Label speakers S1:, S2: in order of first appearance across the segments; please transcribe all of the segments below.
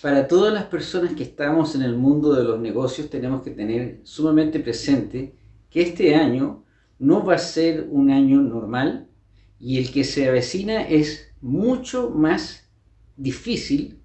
S1: para todas las personas que estamos en el mundo de los negocios tenemos que tener sumamente presente que este año no va a ser un año normal y el que se avecina es mucho más difícil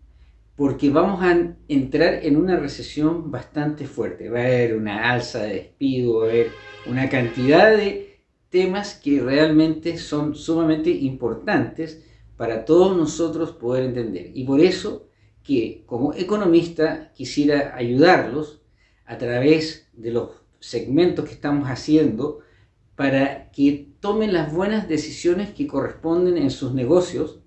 S1: porque vamos a entrar en una recesión bastante fuerte. Va a haber una alza de despido, va a haber una cantidad de temas que realmente son sumamente importantes para todos nosotros poder entender. Y por eso que como economista quisiera ayudarlos a través de los segmentos que estamos haciendo para que tomen las buenas decisiones que corresponden en sus negocios,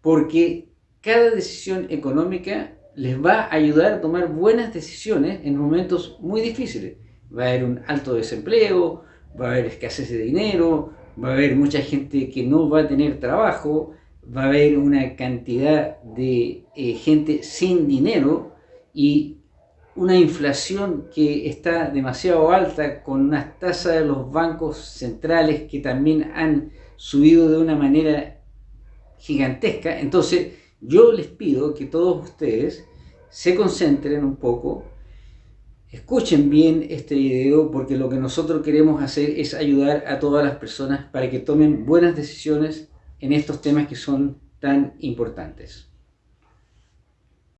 S1: porque cada decisión económica les va a ayudar a tomar buenas decisiones en momentos muy difíciles. Va a haber un alto desempleo, va a haber escasez de dinero, va a haber mucha gente que no va a tener trabajo, va a haber una cantidad de eh, gente sin dinero y una inflación que está demasiado alta con unas tasas de los bancos centrales que también han subido de una manera gigantesca. Entonces yo les pido que todos ustedes se concentren un poco, escuchen bien este video porque lo que nosotros queremos hacer es ayudar a todas las personas para que tomen buenas decisiones en estos temas que son tan importantes.